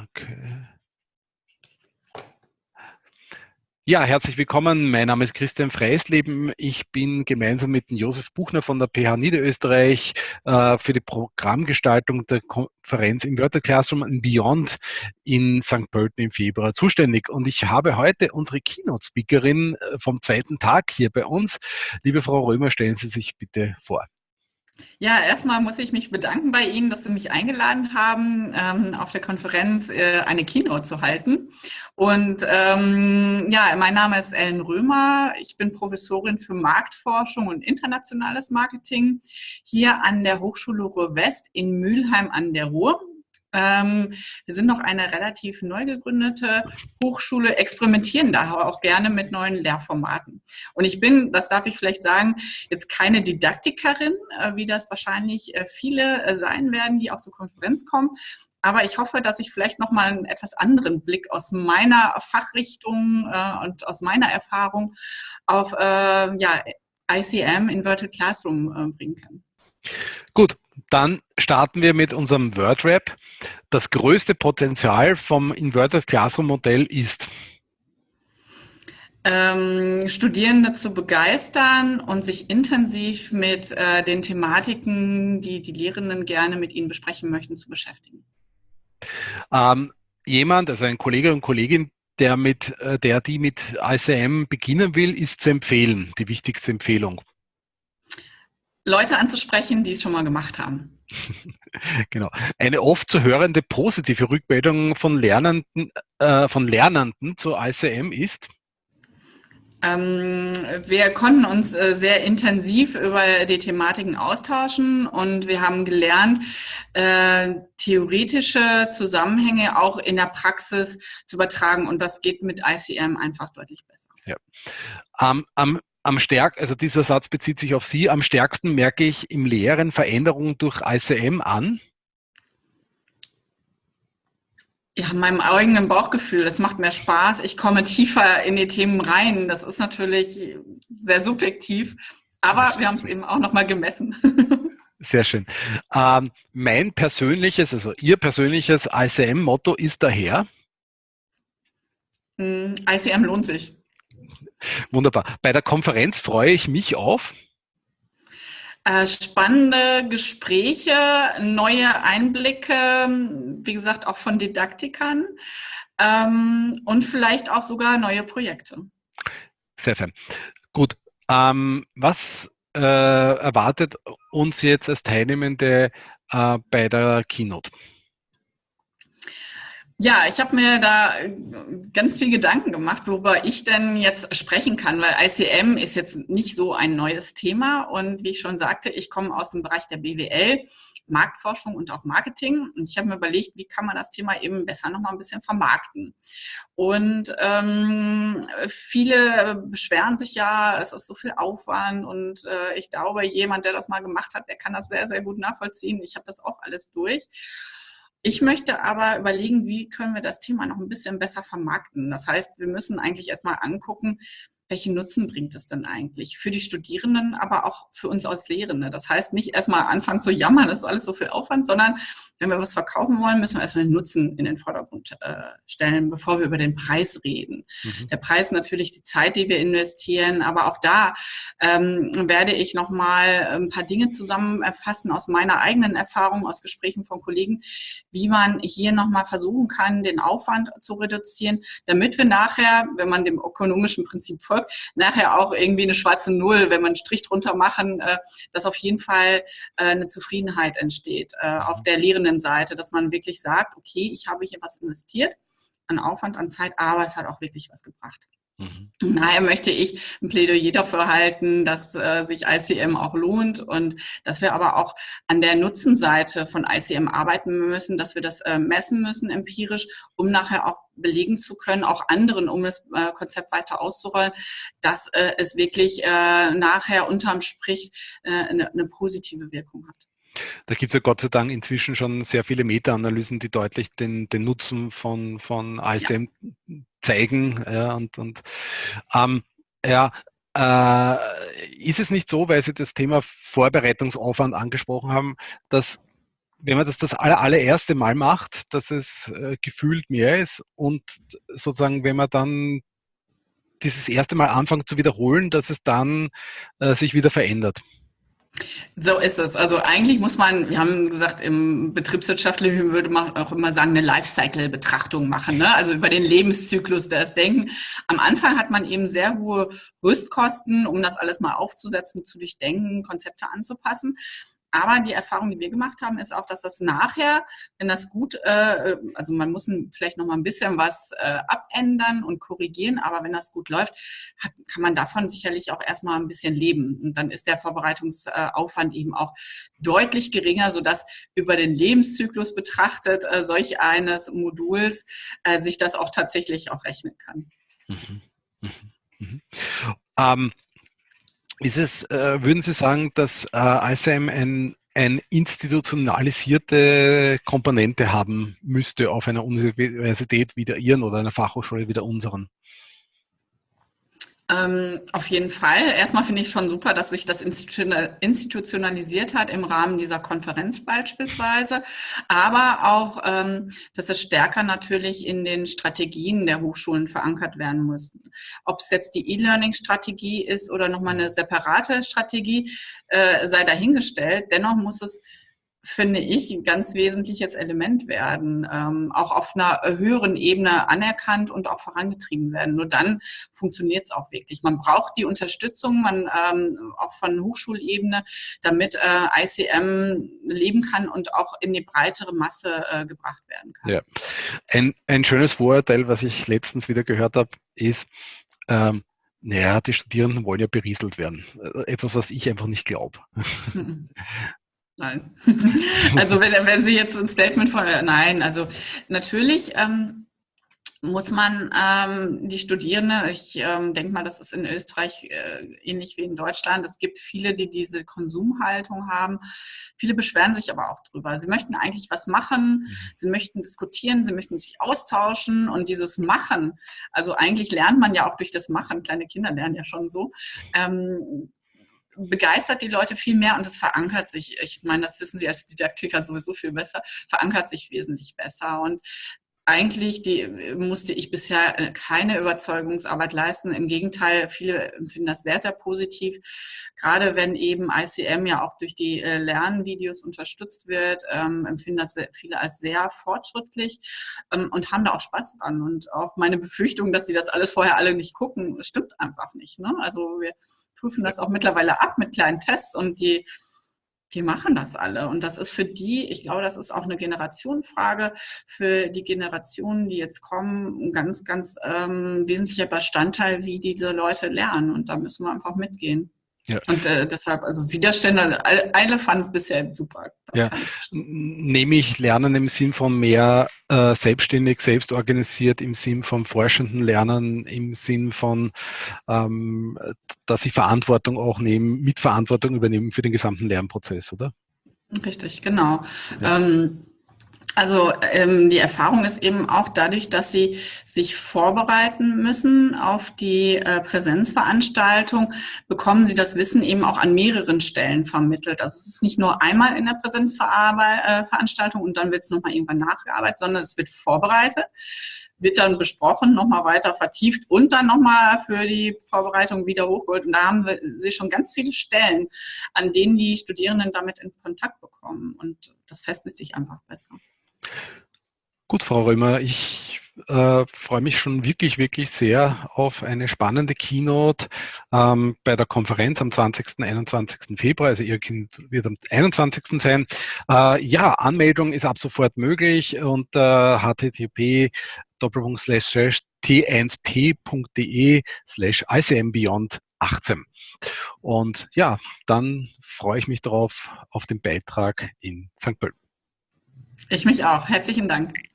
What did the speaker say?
Okay. Ja, herzlich willkommen. Mein Name ist Christian Freisleben. Ich bin gemeinsam mit Josef Buchner von der PH Niederösterreich äh, für die Programmgestaltung der Konferenz Inverted Classroom and Beyond in St. Pölten im Februar zuständig. Und ich habe heute unsere Keynote-Speakerin äh, vom zweiten Tag hier bei uns. Liebe Frau Römer, stellen Sie sich bitte vor. Ja, erstmal muss ich mich bedanken bei Ihnen, dass Sie mich eingeladen haben, ähm, auf der Konferenz äh, eine Keynote zu halten. Und ähm, ja, mein Name ist Ellen Römer. Ich bin Professorin für Marktforschung und internationales Marketing hier an der Hochschule Ruhr West in Mülheim an der Ruhr. Ähm, wir sind noch eine relativ neu gegründete Hochschule, experimentieren daher auch gerne mit neuen Lehrformaten. Und ich bin, das darf ich vielleicht sagen, jetzt keine Didaktikerin, äh, wie das wahrscheinlich äh, viele äh, sein werden, die auch zur Konferenz kommen. Aber ich hoffe, dass ich vielleicht nochmal einen etwas anderen Blick aus meiner Fachrichtung äh, und aus meiner Erfahrung auf äh, ja, ICM, Inverted Classroom, äh, bringen kann. Gut, dann starten wir mit unserem WordRap. Das größte Potenzial vom Inverted Classroom Modell ist? Ähm, Studierende zu begeistern und sich intensiv mit äh, den Thematiken, die die Lehrenden gerne mit ihnen besprechen möchten, zu beschäftigen. Ähm, jemand, also ein Kollege und Kollegin, der mit, äh, der die mit ICM beginnen will, ist zu empfehlen, die wichtigste Empfehlung. Leute anzusprechen, die es schon mal gemacht haben. Genau. Eine oft zu hörende positive Rückmeldung von Lernenden, äh, von Lernenden zu ICM ist? Ähm, wir konnten uns äh, sehr intensiv über die Thematiken austauschen und wir haben gelernt, äh, theoretische Zusammenhänge auch in der Praxis zu übertragen und das geht mit ICM einfach deutlich besser. Ja. Um, am am stärk, also dieser Satz bezieht sich auf Sie, am stärksten merke ich im Lehren Veränderungen durch ICM an? Ja, meinem eigenen Bauchgefühl. Das macht mehr Spaß. Ich komme tiefer in die Themen rein. Das ist natürlich sehr subjektiv, aber wir haben es eben auch nochmal gemessen. Sehr schön. Ähm, mein persönliches, also Ihr persönliches ICM-Motto ist daher? Hm, ICM lohnt sich. Wunderbar. Bei der Konferenz freue ich mich auf. Äh, spannende Gespräche, neue Einblicke, wie gesagt, auch von Didaktikern ähm, und vielleicht auch sogar neue Projekte. Sehr fein. Gut. Ähm, was äh, erwartet uns jetzt als Teilnehmende äh, bei der Keynote? Ja, ich habe mir da äh, ganz viel Gedanken gemacht, worüber ich denn jetzt sprechen kann, weil ICM ist jetzt nicht so ein neues Thema und wie ich schon sagte, ich komme aus dem Bereich der BWL, Marktforschung und auch Marketing und ich habe mir überlegt, wie kann man das Thema eben besser noch mal ein bisschen vermarkten. Und ähm, viele beschweren sich ja, es ist so viel Aufwand und äh, ich glaube, jemand, der das mal gemacht hat, der kann das sehr, sehr gut nachvollziehen. Ich habe das auch alles durch. Ich möchte aber überlegen, wie können wir das Thema noch ein bisschen besser vermarkten. Das heißt, wir müssen eigentlich erstmal angucken, welchen Nutzen bringt es denn eigentlich für die Studierenden, aber auch für uns als Lehrende. Das heißt, nicht erstmal anfangen zu jammern, das ist alles so viel Aufwand, sondern wenn wir was verkaufen wollen, müssen wir erstmal den Nutzen in den Vordergrund äh, stellen, bevor wir über den Preis reden. Mhm. Der Preis natürlich die Zeit, die wir investieren, aber auch da ähm, werde ich nochmal ein paar Dinge zusammenfassen aus meiner eigenen Erfahrung, aus Gesprächen von Kollegen, wie man hier nochmal versuchen kann, den Aufwand zu reduzieren, damit wir nachher, wenn man dem ökonomischen Prinzip folgt, nachher auch irgendwie eine schwarze Null, wenn wir einen Strich drunter machen, äh, dass auf jeden Fall äh, eine Zufriedenheit entsteht äh, auf der lehrenden Seite, dass man wirklich sagt, okay, ich habe hier was investiert an Aufwand, an Zeit, aber es hat auch wirklich was gebracht. Mhm. Daher möchte ich ein Plädoyer dafür halten, dass äh, sich ICM auch lohnt und dass wir aber auch an der Nutzenseite von ICM arbeiten müssen, dass wir das äh, messen müssen empirisch, um nachher auch belegen zu können, auch anderen, um das äh, Konzept weiter auszurollen, dass äh, es wirklich äh, nachher unterm Strich äh, eine, eine positive Wirkung hat. Da gibt es ja Gott sei Dank inzwischen schon sehr viele Meta-Analysen, die deutlich den, den Nutzen von, von ISM ja. Zeigen. Ja, und, und ähm, ja, äh, ist es nicht so, weil Sie das Thema Vorbereitungsaufwand angesprochen haben, dass wenn man das das aller, allererste Mal macht, dass es äh, gefühlt mehr ist und sozusagen, wenn man dann dieses erste Mal anfängt zu wiederholen, dass es dann äh, sich wieder verändert. So ist es. Also eigentlich muss man, wir haben gesagt, im Betriebswirtschaftlichen würde man auch immer sagen, eine Lifecycle-Betrachtung machen, ne? also über den Lebenszyklus des Denken. Am Anfang hat man eben sehr hohe Rüstkosten, um das alles mal aufzusetzen, zu durchdenken, Konzepte anzupassen. Aber die Erfahrung, die wir gemacht haben, ist auch, dass das nachher, wenn das gut, äh, also man muss vielleicht noch mal ein bisschen was äh, abändern und korrigieren, aber wenn das gut läuft, hat, kann man davon sicherlich auch erstmal ein bisschen leben. Und dann ist der Vorbereitungsaufwand eben auch deutlich geringer, sodass über den Lebenszyklus betrachtet äh, solch eines Moduls äh, sich das auch tatsächlich auch rechnen kann. Mhm. Mhm. Mhm. Ähm, ist es, äh, würden Sie sagen, dass äh, ICM ein, ein institutionalisierte Komponente haben müsste auf einer Universität wie der Ihren oder einer Fachhochschule wie der unseren? Ähm, auf jeden Fall. Erstmal finde ich schon super, dass sich das institutionalisiert hat im Rahmen dieser Konferenz beispielsweise, aber auch, ähm, dass es stärker natürlich in den Strategien der Hochschulen verankert werden muss. Ob es jetzt die E-Learning-Strategie ist oder nochmal eine separate Strategie, äh, sei dahingestellt. Dennoch muss es finde ich, ein ganz wesentliches Element werden, ähm, auch auf einer höheren Ebene anerkannt und auch vorangetrieben werden. Nur dann funktioniert es auch wirklich. Man braucht die Unterstützung, man ähm, auch von Hochschulebene, damit äh, ICM leben kann und auch in die breitere Masse äh, gebracht werden kann. Ja. Ein, ein schönes Vorurteil, was ich letztens wieder gehört habe, ist, ähm, naja, die Studierenden wollen ja berieselt werden. Äh, etwas, was ich einfach nicht glaube. Nein. Also wenn, wenn Sie jetzt ein Statement von, nein, also natürlich ähm, muss man ähm, die Studierende, ich ähm, denke mal, das ist in Österreich äh, ähnlich wie in Deutschland, es gibt viele, die diese Konsumhaltung haben. Viele beschweren sich aber auch drüber. Sie möchten eigentlich was machen, mhm. sie möchten diskutieren, sie möchten sich austauschen und dieses Machen, also eigentlich lernt man ja auch durch das Machen, kleine Kinder lernen ja schon so, ähm, begeistert die Leute viel mehr und es verankert sich, ich meine, das wissen Sie als Didaktiker sowieso viel besser, verankert sich wesentlich besser. Und eigentlich die, musste ich bisher äh, keine Überzeugungsarbeit leisten. Im Gegenteil, viele empfinden das sehr, sehr positiv. Gerade wenn eben ICM ja auch durch die äh, Lernvideos unterstützt wird, ähm, empfinden das viele als sehr fortschrittlich ähm, und haben da auch Spaß dran. Und auch meine Befürchtung, dass sie das alles vorher alle nicht gucken, stimmt einfach nicht. Ne? Also wir prüfen das auch mittlerweile ab mit kleinen Tests und die, die machen das alle. Und das ist für die, ich glaube, das ist auch eine Generationenfrage, für die Generationen, die jetzt kommen, ein ganz, ganz ähm, wesentlicher Bestandteil, wie diese Leute lernen. Und da müssen wir einfach mitgehen. Ja. Und äh, deshalb, also Widerstände, alle fanden es bisher super. Das ja. Nämlich Lernen im Sinn von mehr äh, selbstständig, selbstorganisiert, im Sinn von forschenden Lernen, im Sinn von, ähm, dass sie Verantwortung auch nehmen, Mitverantwortung übernehmen für den gesamten Lernprozess, oder? Richtig, genau. Ja. Ähm, also ähm, die Erfahrung ist eben auch dadurch, dass sie sich vorbereiten müssen auf die äh, Präsenzveranstaltung, bekommen sie das Wissen eben auch an mehreren Stellen vermittelt. Also es ist nicht nur einmal in der Präsenzveranstaltung und dann wird es nochmal irgendwann nachgearbeitet, sondern es wird vorbereitet wird dann besprochen, nochmal weiter vertieft und dann nochmal für die Vorbereitung wieder hochgeholt. Und da haben sie schon ganz viele Stellen, an denen die Studierenden damit in Kontakt bekommen. Und das festigt sich einfach besser. Gut, Frau Römer, ich äh, freue mich schon wirklich, wirklich sehr auf eine spannende Keynote ähm, bei der Konferenz am 20. 21. Februar. Also Ihr Kind wird am 21. sein. Äh, ja, Anmeldung ist ab sofort möglich unter http t1p.de slash icmbeyond 18. Und ja, dann freue ich mich darauf auf den Beitrag in St. Pölten. Ich mich auch. Herzlichen Dank.